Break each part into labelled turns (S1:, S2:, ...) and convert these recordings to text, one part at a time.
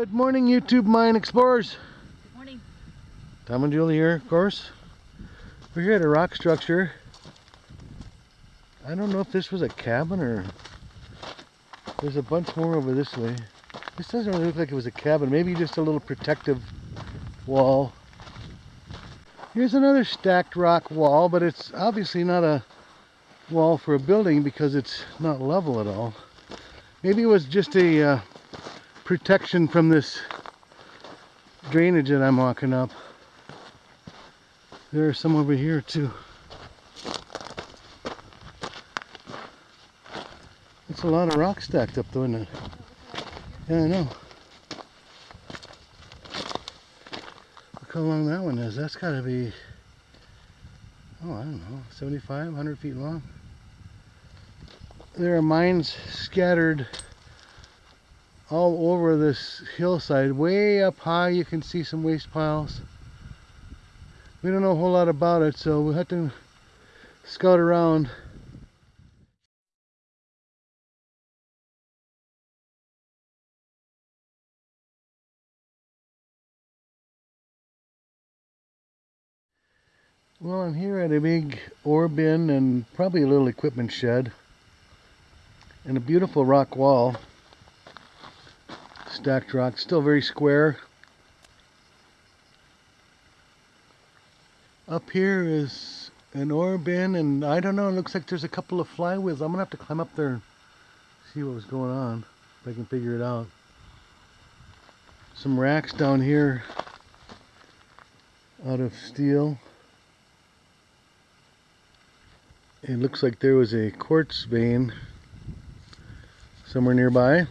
S1: Good morning, YouTube Mine Explorers.
S2: Good morning.
S1: Tom and Julie here, of course. We're here at a rock structure. I don't know if this was a cabin or... There's a bunch more over this way. This doesn't really look like it was a cabin. Maybe just a little protective wall. Here's another stacked rock wall, but it's obviously not a wall for a building because it's not level at all. Maybe it was just a uh, protection from this drainage that I'm walking up. There's some over here too. It's a lot of rock stacked up though, isn't it? Yeah, I know. Look how long that one is. That's gotta be, oh, I don't know, 75, 100 feet long. There are mines scattered all over this hillside. Way up high you can see some waste piles. We don't know a whole lot about it, so we'll have to scout around. Well, I'm here at a big ore bin and probably a little equipment shed and a beautiful rock wall stacked rock still very square. Up here is an ore bin and I don't know it looks like there's a couple of flywheels. I'm gonna have to climb up there and see what was going on if I can figure it out. Some racks down here out of steel. It looks like there was a quartz vein somewhere nearby.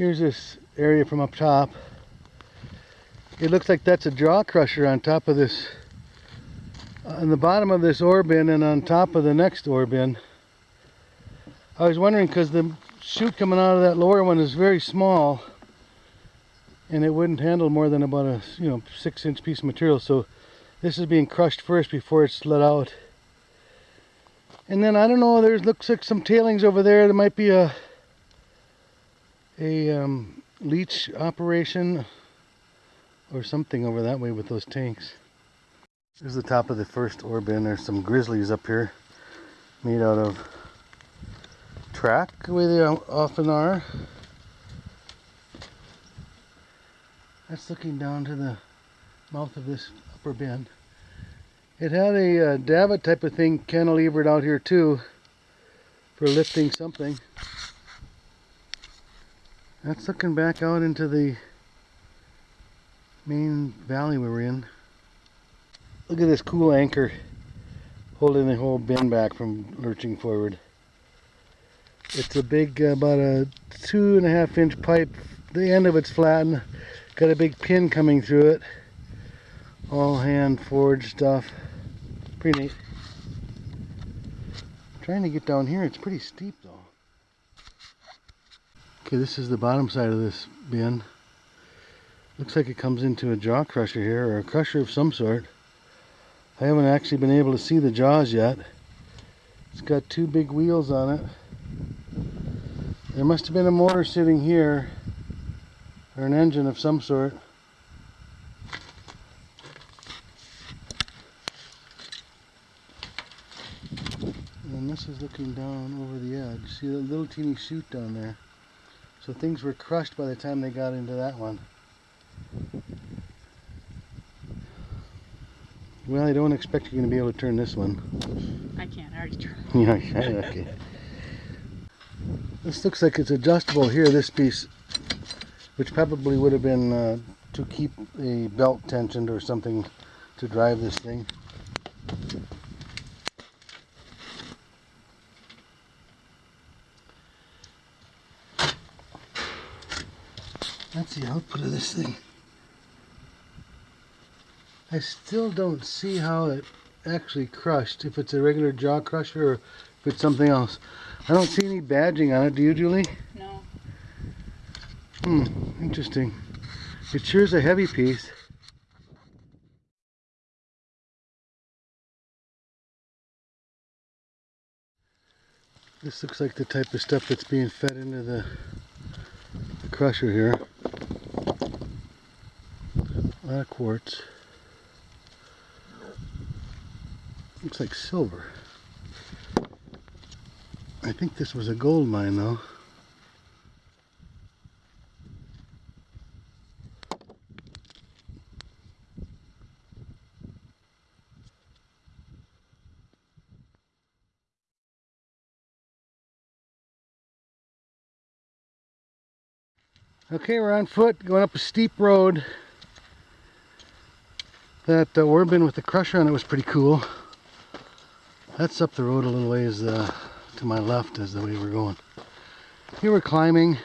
S1: Here's this area from up top. It looks like that's a jaw crusher on top of this, on the bottom of this ore bin and on top of the next ore bin. I was wondering because the chute coming out of that lower one is very small and it wouldn't handle more than about a you know six inch piece of material so this is being crushed first before it's let out. And then I don't know, there looks like some tailings over there. There might be a a um, leach operation or something over that way with those tanks. There's the top of the first ore bin. There's some grizzlies up here made out of track the way they often are. That's looking down to the mouth of this upper bin. It had a uh, davit type of thing cantilevered out here too for lifting something. That's looking back out into the main valley we were in. Look at this cool anchor holding the whole bin back from lurching forward. It's a big, uh, about a two and a half inch pipe. The end of it's flattened. Got a big pin coming through it all hand forged stuff pretty neat trying to get down here it's pretty steep okay this is the bottom side of this bin. Looks like it comes into a jaw crusher here or a crusher of some sort. I haven't actually been able to see the jaws yet. It's got two big wheels on it. There must have been a motor sitting here or an engine of some sort. And this is looking down over the edge. See that little teeny chute down there? So things were crushed by the time they got into that one. Well, I don't expect you're going to be able to turn this one.
S2: I can't, I already tried.
S1: yeah, okay. This looks like it's adjustable here, this piece, which probably would have been uh, to keep a belt tensioned or something to drive this thing. That's the output of this thing. I still don't see how it actually crushed, if it's a regular jaw crusher or if it's something else. I don't see any badging on it, do you, Julie?
S2: No.
S1: Hmm, interesting. It sure is a heavy piece. This looks like the type of stuff that's being fed into the, the crusher here. Lot of quartz. Looks like silver. I think this was a gold mine though. Okay, we're on foot going up a steep road. That uh, ore bin with the crusher on it was pretty cool. That's up the road a little ways uh, to my left is the way we're going. Here we're climbing.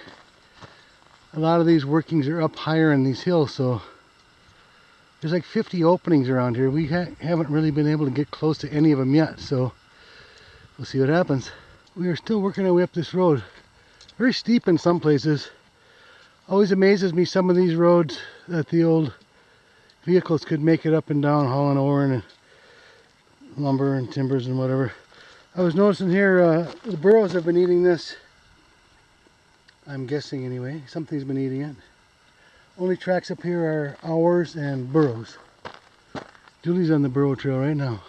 S1: A lot of these workings are up higher in these hills, so there's like 50 openings around here. We ha haven't really been able to get close to any of them yet, so we'll see what happens. We are still working our way up this road. Very steep in some places. Always amazes me some of these roads that the old vehicles could make it up and down hauling ore and lumber and timbers and whatever. I was noticing here uh, the burros have been eating this. I'm guessing anyway. Something's been eating it. Only tracks up here are ours and burros. Julie's on the burro trail right now.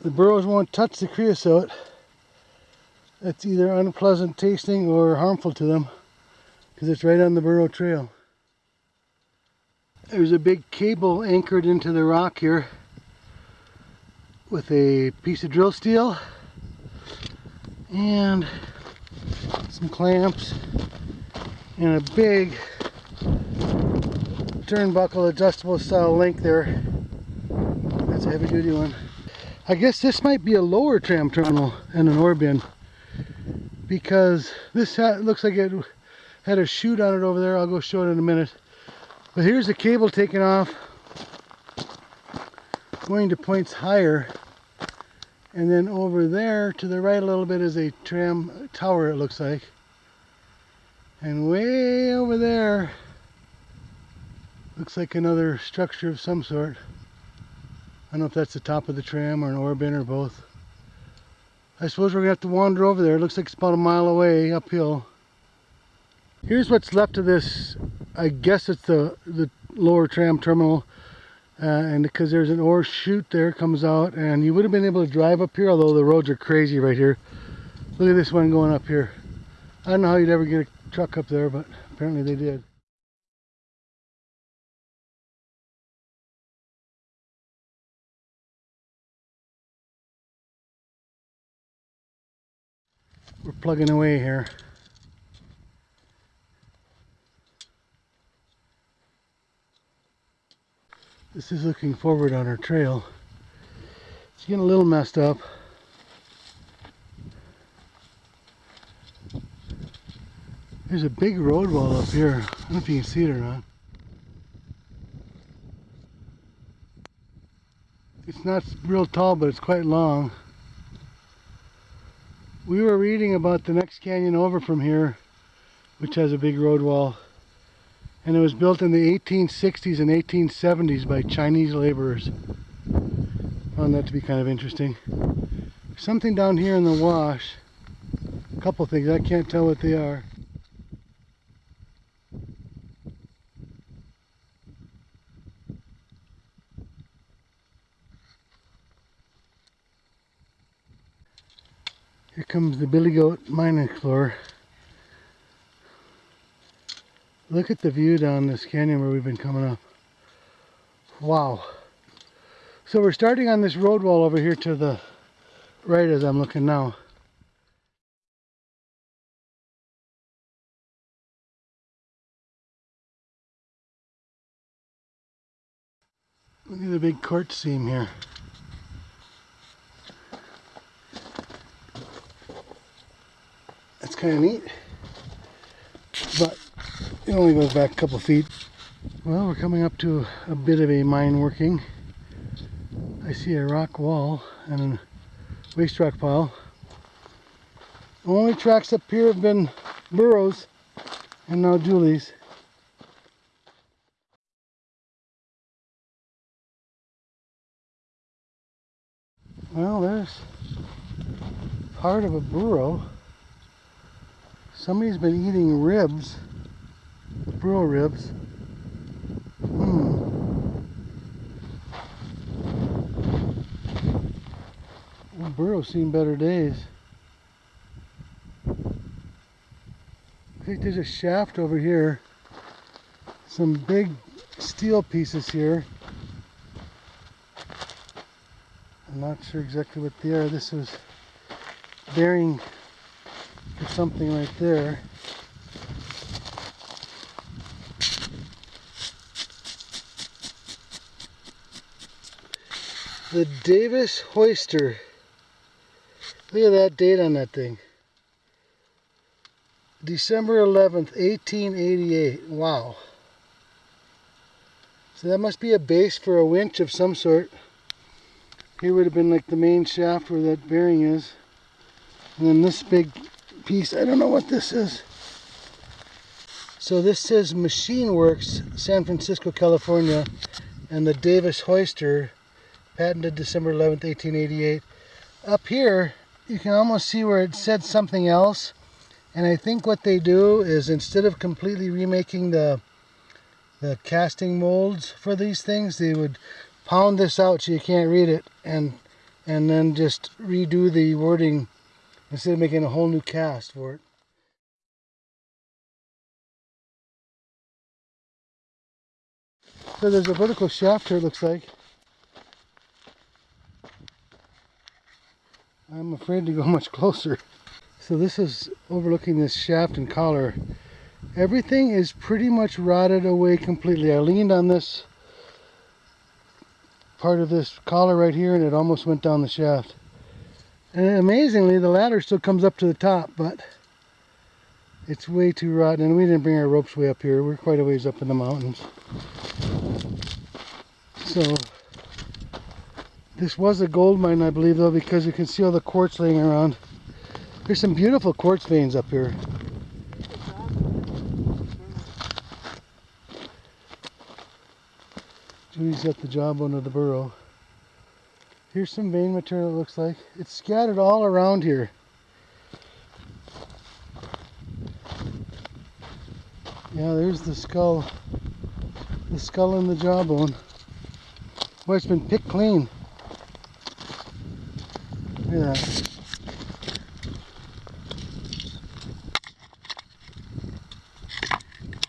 S1: The burros won't touch the creosote. It's either unpleasant tasting or harmful to them because it's right on the burro trail. There's a big cable anchored into the rock here with a piece of drill steel and some clamps and a big turnbuckle adjustable style link there. That's a heavy duty one. I guess this might be a lower tram terminal and an ore bin because this looks like it had a chute on it over there. I'll go show it in a minute. But here's the cable taken off going to points higher and then over there to the right a little bit is a tram tower it looks like and way over there looks like another structure of some sort I don't know if that's the top of the tram or an ore or both I suppose we're gonna have to wander over there. It looks like it's about a mile away uphill. Here's what's left of this. I guess it's the, the lower tram terminal. Uh, and because there's an ore chute there comes out and you would have been able to drive up here although the roads are crazy right here. Look at this one going up here. I don't know how you'd ever get a truck up there but apparently they did. we're plugging away here. This is looking forward on our trail. It's getting a little messed up. There's a big road wall up here. I don't know if you can see it or not. It's not real tall, but it's quite long we were reading about the next canyon over from here which has a big road wall and it was built in the 1860s and 1870s by Chinese laborers. Found that to be kind of interesting. Something down here in the wash. A couple things. I can't tell what they are. Here comes the Billy Goat Mine Explorer. Look at the view down this canyon where we've been coming up. Wow. So we're starting on this road wall over here to the right as I'm looking now. Look at the big quartz seam here. That's kind of neat. But it only goes back a couple feet. Well, we're coming up to a bit of a mine working. I see a rock wall and a waste rock pile. Only tracks up here have been burros and now Julie's. Well, there's part of a burro. Somebody's been eating ribs, burro ribs. Hmm. Well, burro's seen better days. I think there's a shaft over here. Some big steel pieces here. I'm not sure exactly what they are. This was bearing for something right there. The Davis Hoister. Look at that date on that thing. December 11th, 1888. Wow. So that must be a base for a winch of some sort. Here would have been like the main shaft where that bearing is. And then this big piece, I don't know what this is. So this says Machine Works, San Francisco, California, and the Davis Hoister, patented December 11th, 1888. Up here, you can almost see where it said something else. And I think what they do is instead of completely remaking the the casting molds for these things, they would pound this out so you can't read it and and then just redo the wording instead of making a whole new cast for it. So there's a vertical shaft here it looks like. I'm afraid to go much closer. So this is overlooking this shaft and collar. Everything is pretty much rotted away completely. I leaned on this part of this collar right here and it almost went down the shaft. And amazingly, the ladder still comes up to the top, but it's way too rotten. And we didn't bring our ropes way up here. We're quite a ways up in the mountains. So, this was a gold mine, I believe, though, because you can see all the quartz laying around. There's some beautiful quartz veins up here. Judy's got the jawbone of the burro. Here's some vein material it looks like. It's scattered all around here. Yeah, there's the skull. The skull and the jawbone. Boy, it's been picked clean. Look at that.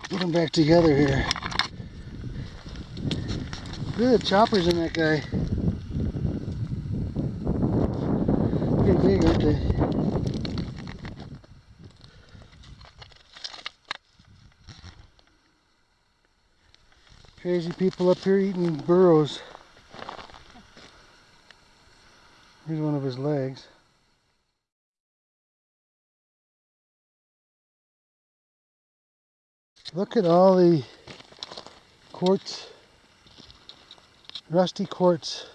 S1: Put them back together here. Look at the choppers in that guy. Pretty big, aren't they? Crazy people up here eating burros. Here's one of his legs. Look at all the quartz, rusty quartz.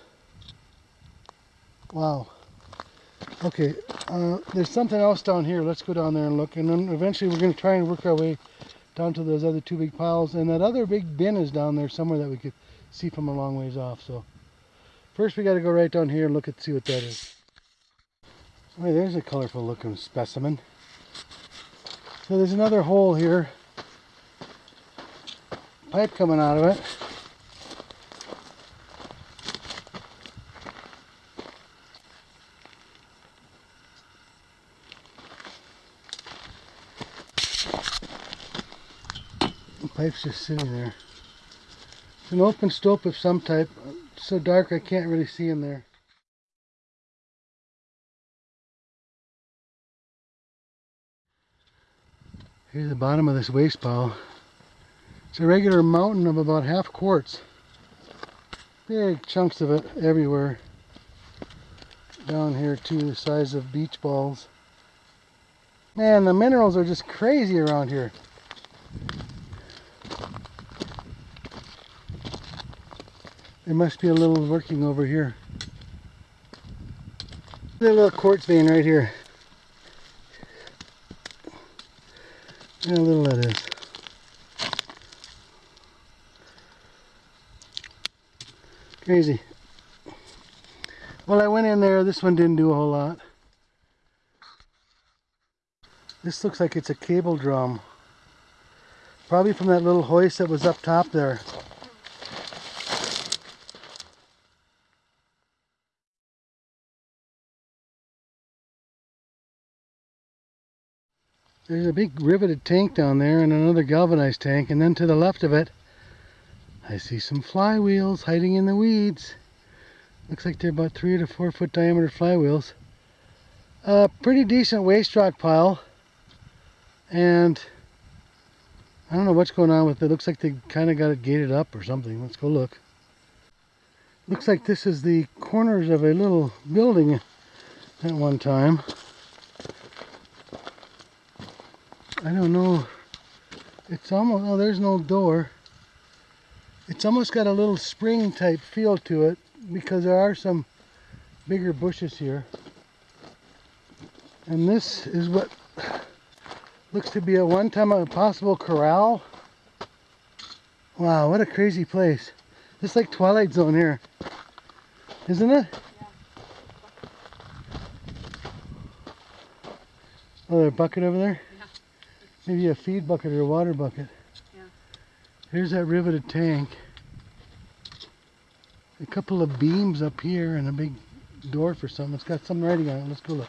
S1: Wow. Okay, uh, there's something else down here. Let's go down there and look. And then eventually we're going to try and work our way down to those other two big piles. And that other big bin is down there somewhere that we could see from a long ways off. So first we got to go right down here and look at see what that is. Oh, there's a colorful looking specimen. So there's another hole here. Pipe coming out of it. The pipe's just sitting there. It's an open stope of some type. So dark I can't really see in there. Here's the bottom of this waste pile. It's a regular mountain of about half quartz. Big chunks of it everywhere. Down here too, the size of beach balls. Man, the minerals are just crazy around here. There must be a little working over here. A little quartz vein right here. How little that is. Crazy. Well, I went in there. This one didn't do a whole lot. This looks like it's a cable drum. Probably from that little hoist that was up top there. There's a big riveted tank down there and another galvanized tank and then to the left of it I see some flywheels hiding in the weeds. Looks like they're about three to four foot diameter flywheels. A pretty decent waste rock pile and I don't know what's going on with it. Looks like they kind of got it gated up or something. Let's go look. Looks like this is the corners of a little building at one time. I don't know. It's almost, oh, there's no door. It's almost got a little spring type feel to it because there are some bigger bushes here. And this is what looks to be a one time a possible corral. Wow, what a crazy place. It's like Twilight Zone here. Isn't it? yeah. Oh, there's a bucket over there? Maybe a feed bucket or a water bucket.
S2: Yeah.
S1: Here's that riveted tank. A couple of beams up here and a big door for something. It's got some writing on it. Let's go look.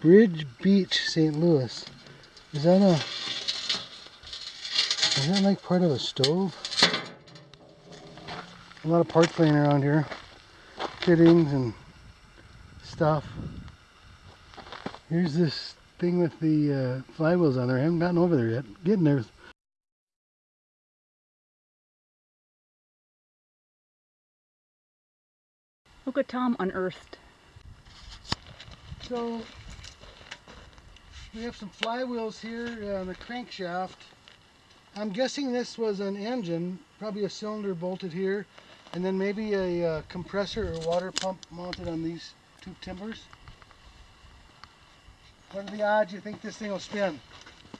S1: Bridge Beach, St. Louis. Is that a is that like part of a stove? A lot of parts laying around here. Fittings and stuff. Here's this thing with the uh, flywheels on there. I haven't gotten over there yet. Getting there.
S2: Look what Tom unearthed.
S1: So we have some flywheels here on the crankshaft. I'm guessing this was an engine, probably a cylinder bolted here, and then maybe a uh, compressor or water pump mounted on these two timbers. What are the odds you think this thing will spin?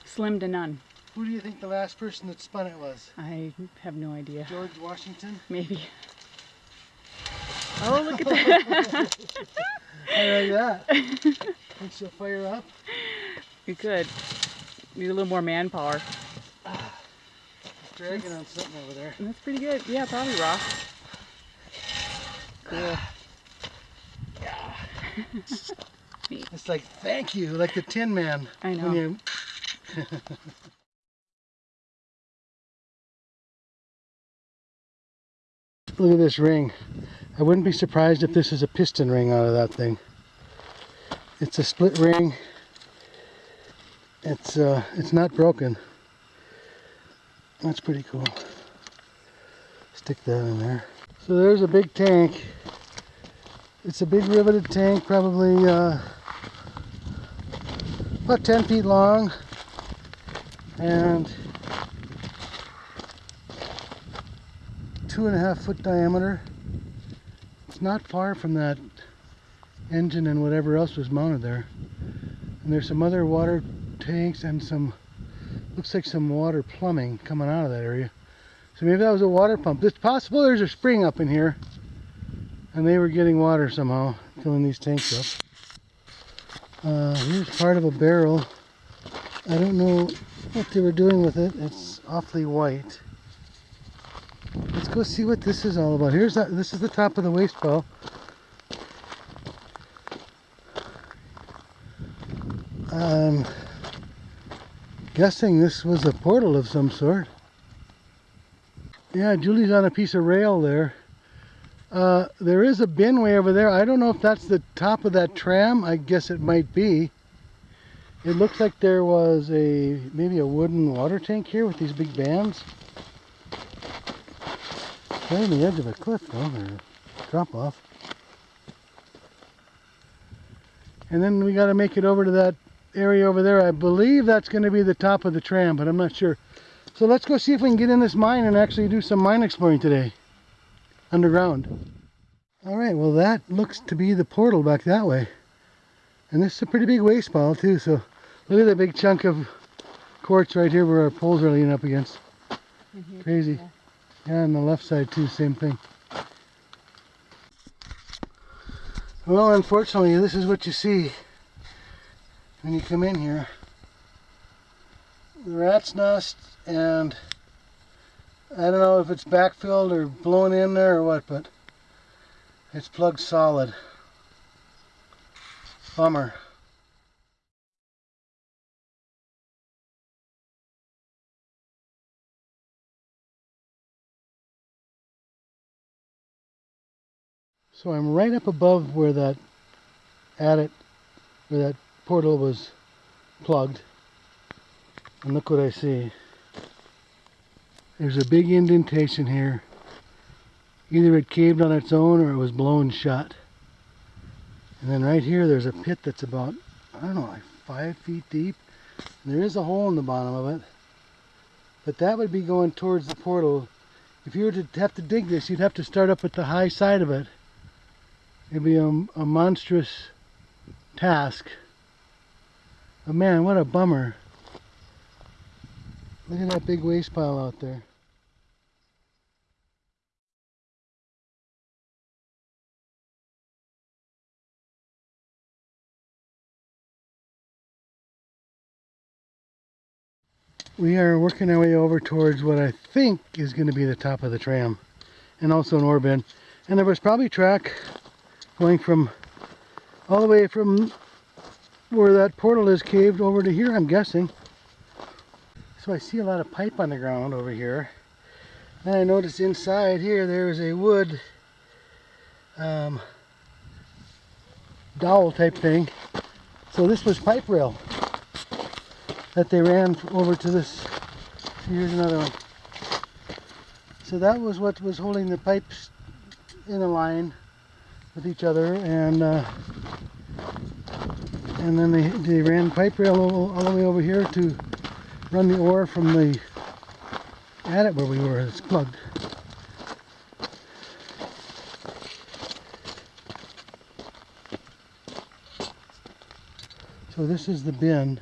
S2: Slim to none.
S1: Who do you think the last person that spun it was?
S2: I have no idea.
S1: George Washington?
S2: Maybe. Oh, look at that.
S1: I like that. Think she'll fire up?
S2: you could. Need a little more manpower.
S1: Dragging on something over there.
S2: That's pretty good. Yeah, probably rock. Cool.
S1: It's like, thank you, like the Tin Man.
S2: I know.
S1: you- Look at this ring. I wouldn't be surprised if this is a piston ring out of that thing. It's a split ring. It's uh, it's not broken. That's pretty cool. Stick that in there. So there's a big tank. It's a big riveted tank, probably uh, about 10 feet long and two and a half foot diameter. It's not far from that engine and whatever else was mounted there. And there's some other water tanks and some, looks like some water plumbing coming out of that area. So maybe that was a water pump. It's possible there's a spring up in here and they were getting water somehow, filling these tanks up. Uh, here's part of a barrel. I don't know what they were doing with it. It's awfully white. Let's go see what this is all about. Here's that. This is the top of the waste pile. I'm guessing this was a portal of some sort. Yeah, Julie's on a piece of rail there. Uh, there is a bin way over there. I don't know if that's the top of that tram. I guess it might be. It looks like there was a maybe a wooden water tank here with these big bands. Right on the edge of a cliff though, or drop off. And then we got to make it over to that area over there. I believe that's going to be the top of the tram, but I'm not sure. So let's go see if we can get in this mine and actually do some mine exploring today. Underground. Alright, well that looks to be the portal back that way. And this is a pretty big waste pile too, so look at that big chunk of quartz right here where our poles are leaning up against.
S2: Mhm.
S1: Crazy. Yeah, on the left side too, same thing. Well, unfortunately, this is what you see when you come in here. The rat's nest, and I don't know if it's backfilled or blown in there or what, but it's plugged solid. Bummer. So I'm right up above where that adit, where that portal was plugged. And look what I see. There's a big indentation here. Either it caved on its own or it was blown shut. And then right here there's a pit that's about, I don't know, like five feet deep. And there is a hole in the bottom of it. But that would be going towards the portal. If you were to have to dig this, you'd have to start up at the high side of it. It'd be a, a monstrous task. But man, what a bummer. Look at that big waste pile out there. We are working our way over towards what I think is going to be the top of the tram and also an ore bin. And there was probably track going from all the way from where that portal is caved over to here, I'm guessing. So I see a lot of pipe on the ground over here. And I notice inside here there is a wood um, dowel type thing. So this was pipe rail that they ran over to this. Here's another one. So that was what was holding the pipes in a line with each other and uh, and then they, they ran pipe rail all, all the way over here to run the ore from the adit where we were. It's plugged. So this is the bin.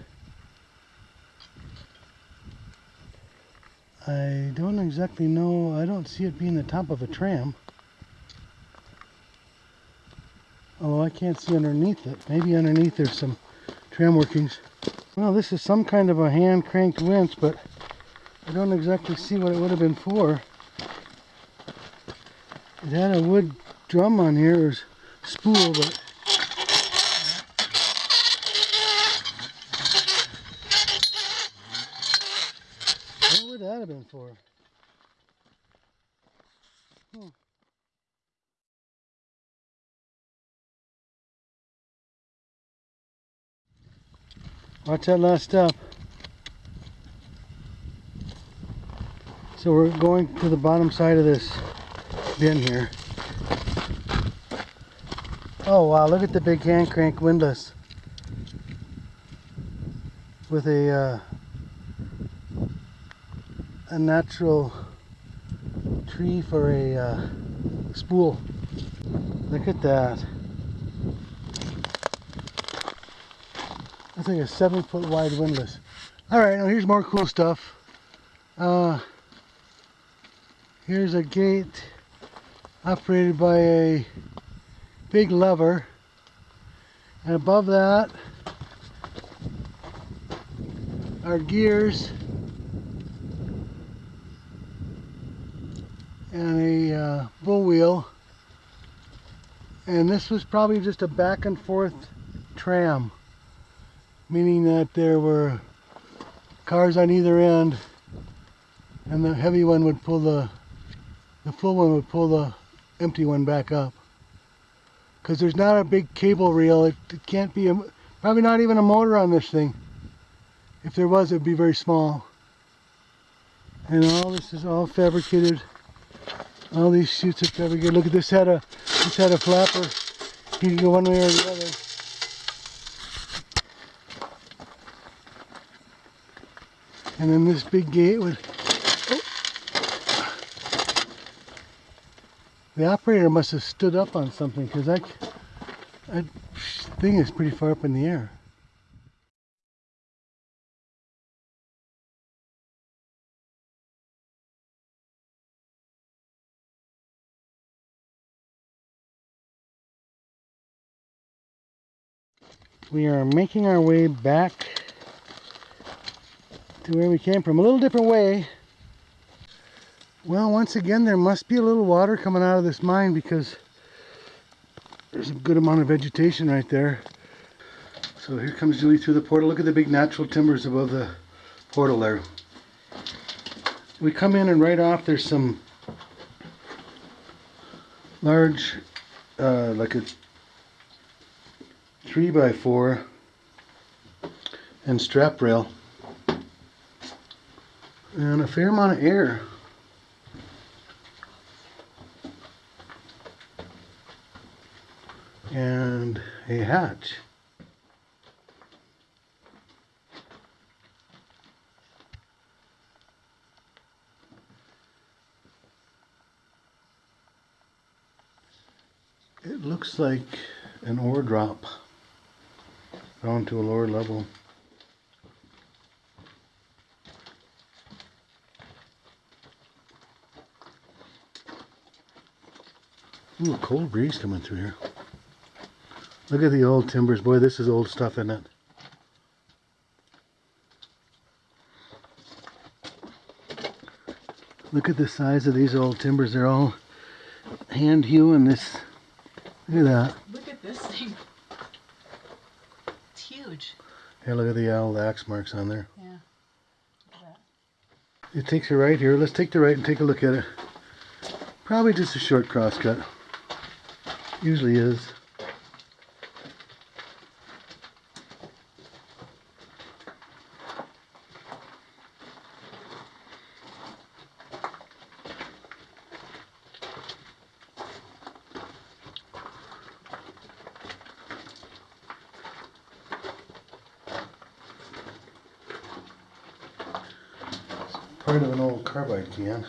S1: I don't exactly know, I don't see it being the top of a tram. Although I can't see underneath it. Maybe underneath there's some tram workings. Well, this is some kind of a hand cranked winch, but I don't exactly see what it would have been for. It had a wood drum on here, or spool, but what would that have been for? Hmm. Watch that last step. So we're going to the bottom side of this bin here. Oh wow, look at the big hand crank windlass. With a uh, a natural tree for a uh, spool. Look at that. Like a seven foot wide windlass. Alright, now here's more cool stuff. Uh, here's a gate operated by a big lever. And above that are gears and a uh, bull wheel. And this was probably just a back and forth tram meaning that there were cars on either end and the heavy one would pull the the full one would pull the empty one back up. Because there's not a big cable reel it, it can't be a, probably not even a motor on this thing. If there was it'd be very small. And all this is all fabricated. All these chutes are fabricated. Look at this had a this had a flapper. You can go one way or the other and then this big gate would the operator must have stood up on something because that, that thing is pretty far up in the air. We are making our way back to where we came from. A little different way. Well, once again, there must be a little water coming out of this mine because there's a good amount of vegetation right there. So here comes Julie through the portal. Look at the big natural timbers above the portal there. We come in and right off there's some large, uh, like a three by four and strap rail and a fair amount of air. And a hatch. It looks like an ore drop down to a lower level. Ooh, a cold breeze coming through here. Look at the old timbers. Boy, this is old stuff, isn't it? Look at the size of these old timbers. They're all hand hewing this. Look at that.
S2: Look at this thing. It's huge.
S1: Here, look at the old axe marks on there.
S2: Yeah.
S1: It takes you right here. Let's take the right and take a look at it. Probably just a short crosscut. Usually is. Part of an old carbide can.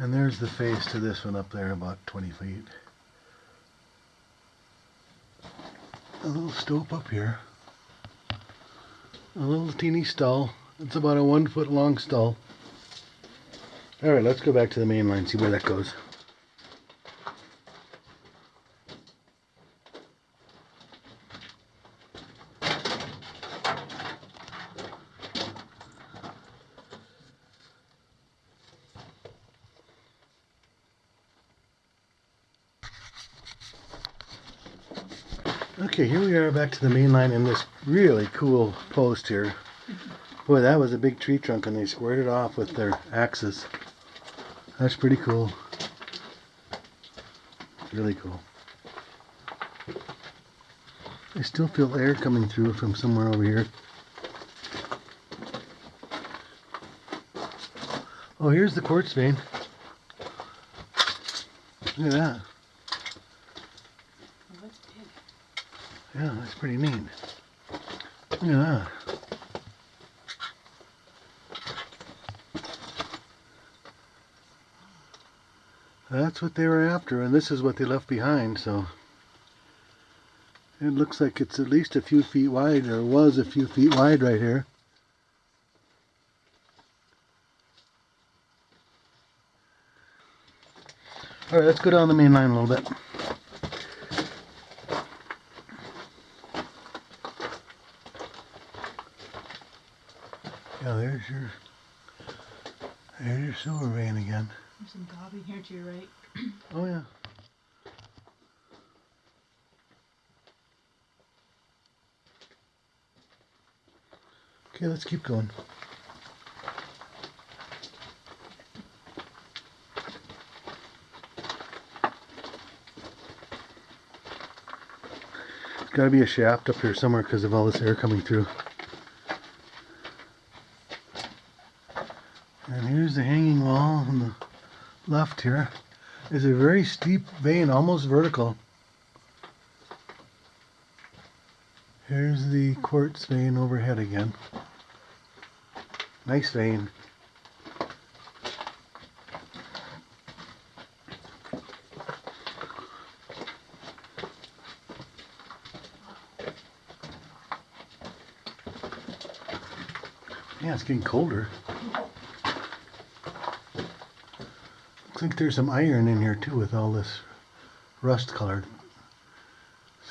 S1: And the face to this one up there, about 20 feet. A little stope up here. A little teeny stall. It's about a one foot long stall. Alright, let's go back to the main line, see where that goes. Okay, here we are back to the main line in this really cool post here. Boy, that was a big tree trunk and they squared it off with their axes. That's pretty cool. Really cool. I still feel air coming through from somewhere over here. Oh, here's the quartz vein. Look at that.
S2: Oh, that's big.
S1: Yeah, that's pretty neat. That. That's what they were after, and this is what they left behind, so it looks like it's at least a few feet wide, or was a few feet wide right here. Alright, let's go down the main line a little bit. Yeah, there's your there's your silver vein again.
S2: There's some gobbing here to your right.
S1: Oh yeah. Okay, let's keep going. There's got to be a shaft up here somewhere because of all this air coming through. the hanging wall on the left here is a very steep vein, almost vertical. Here's the quartz vein overhead again. Nice vein. Yeah, it's getting colder. Looks like there's some iron in here too with all this rust colored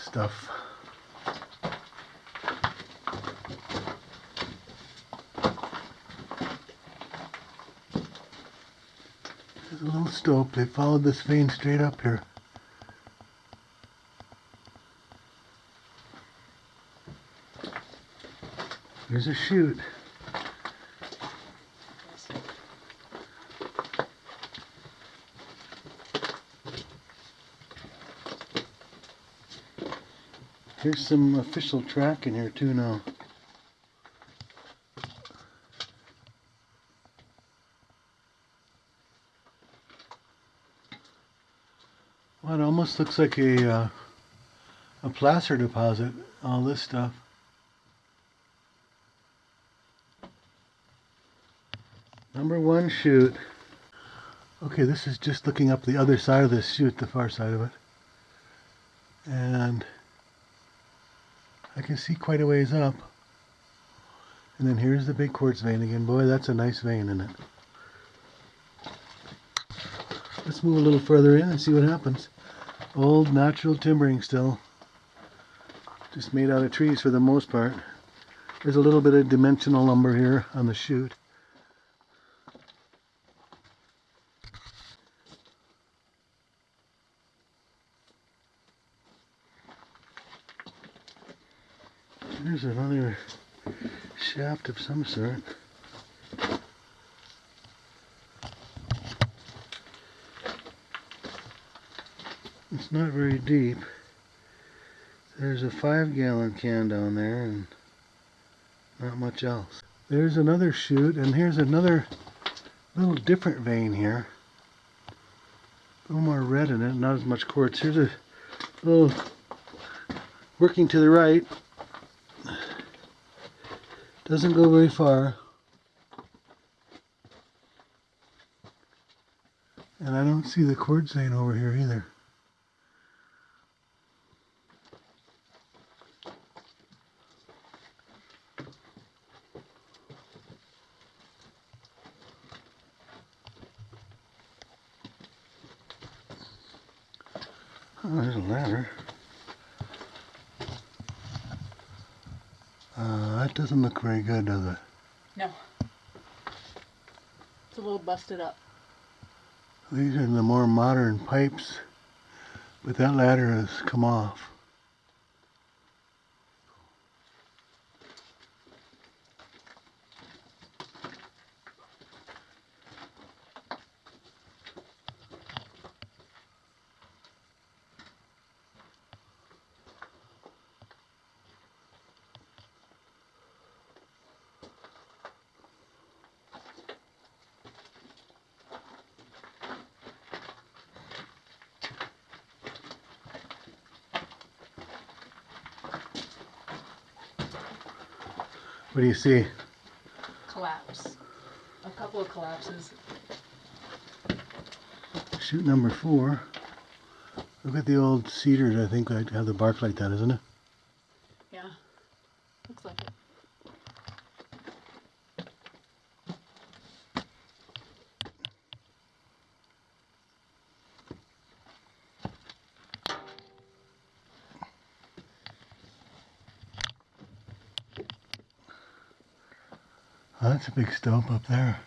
S1: stuff. There's a little stope. They followed this vein straight up here. There's a chute. Here's some official track in here too now. Well, it almost looks like a uh, a placer deposit. All this stuff. Number one chute. Okay, this is just looking up the other side of this chute, the far side of it. And I can see quite a ways up. And then here's the big quartz vein again. Boy, that's a nice vein in it. Let's move a little further in and see what happens. Old natural timbering still. Just made out of trees for the most part. There's a little bit of dimensional lumber here on the chute. There's another shaft of some sort. It's not very deep. There's a five gallon can down there and not much else. There's another chute and here's another little different vein here. A little more red in it, not as much quartz. Here's a little working to the right. Doesn't go very far. And I don't see the quartz vein over here either. Oh, there's a ladder. Uh, that doesn't look very good, does it?
S2: No. It's a little busted up.
S1: These are the more modern pipes, but that ladder has come off. What do you see?
S2: Collapse. A couple of collapses.
S1: Chute number four. Look at the old cedars, I think, that have the bark like that, isn't it?
S2: Yeah. Looks like it.
S1: Oh, that's a big stope up there.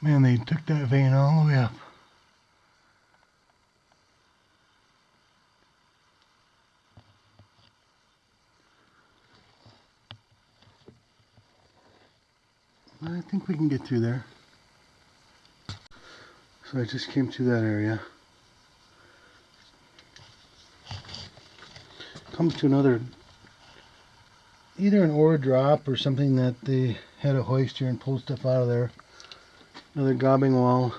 S1: Man, they took that vein all the way up. I think we can get through there. So I just came through that area. Come to another, either an ore drop or something that they had a hoist here and pulled stuff out of there. Another gobbing wall.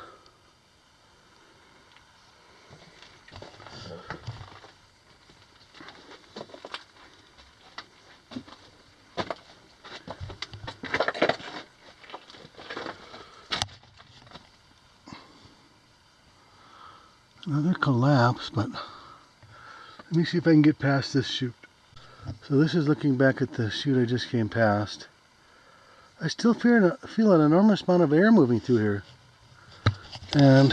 S1: Another collapse, but let me see if I can get past this chute. So this is looking back at the chute I just came past. I still feel, feel an enormous amount of air moving through here. And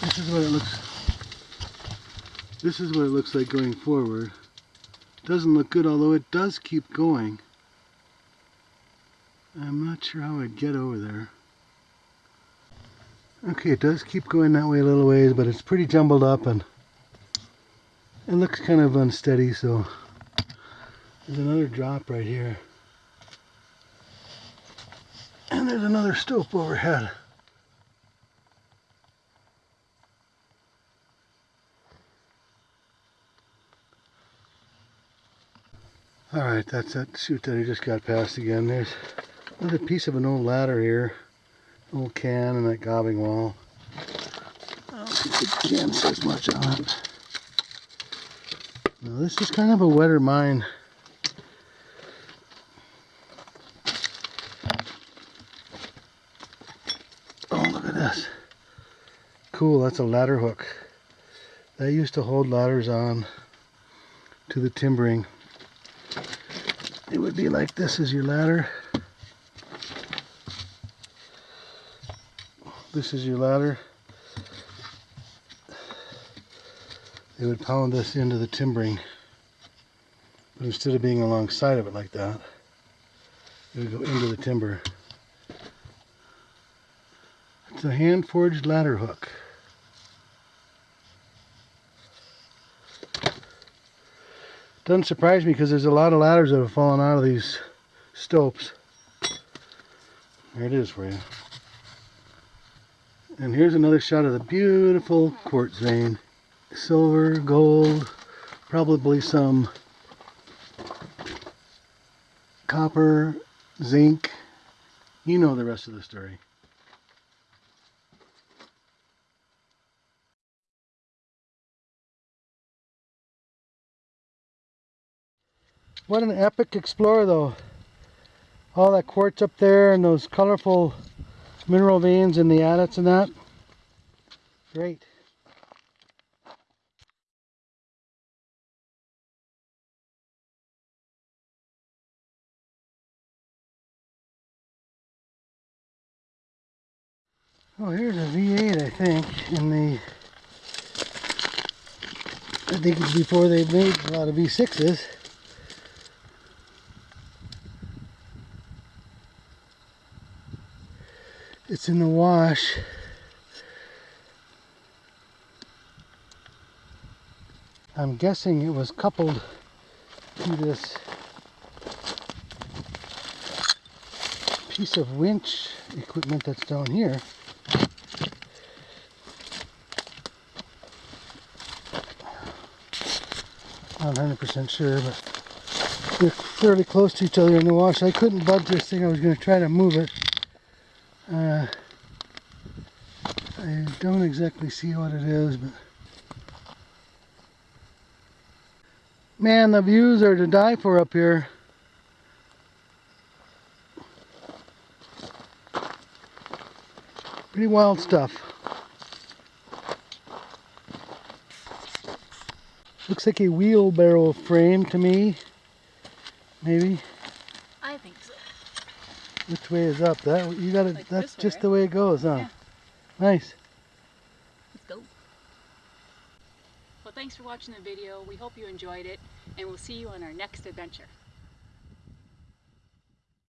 S1: this is what it looks this is what it looks like going forward. Doesn't look good, although it does keep going. I'm not sure how I'd get over there. Okay, it does keep going that way a little ways, but it's pretty jumbled up and it looks kind of unsteady, so there's another drop right here. And there's another stope overhead. Alright, that's that chute that I just got past again. There's another piece of an old ladder here. Old can and that gobbing wall. I don't think the much on it. Now this is kind of a wetter mine. Oh, look at this. Cool, that's a ladder hook. That used to hold ladders on to the timbering. It would be like this is your ladder. This is your ladder. They would pound this into the timbering. But instead of being alongside of it like that, it would go into the timber. It's a hand forged ladder hook. Doesn't surprise me because there's a lot of ladders that have fallen out of these stopes. There it is for you. And here's another shot of the beautiful quartz vein. Silver, gold, probably some copper, zinc. You know the rest of the story. What an epic explorer though. All that quartz up there and those colorful mineral veins and the adits and that. Great. Oh, here's a V8, I think, in the. I think it's before they made a lot of V6s. It's in the wash. I'm guessing it was coupled to this piece of winch equipment that's down here. Not 100% sure, but they're fairly close to each other in the wash. I couldn't budge this thing. I was going to try to move it. Uh, I don't exactly see what it is, but man, the views are to die for up here. Pretty wild stuff. Looks like a wheelbarrow frame to me. Maybe.
S2: I think so.
S1: Which way is up? That you got it.
S2: Like
S1: That's
S2: this way,
S1: just the way it goes, huh?
S2: Yeah.
S1: Nice.
S2: Let's go. Well, thanks for watching the video. We hope you enjoyed it, and we'll see you on our next adventure.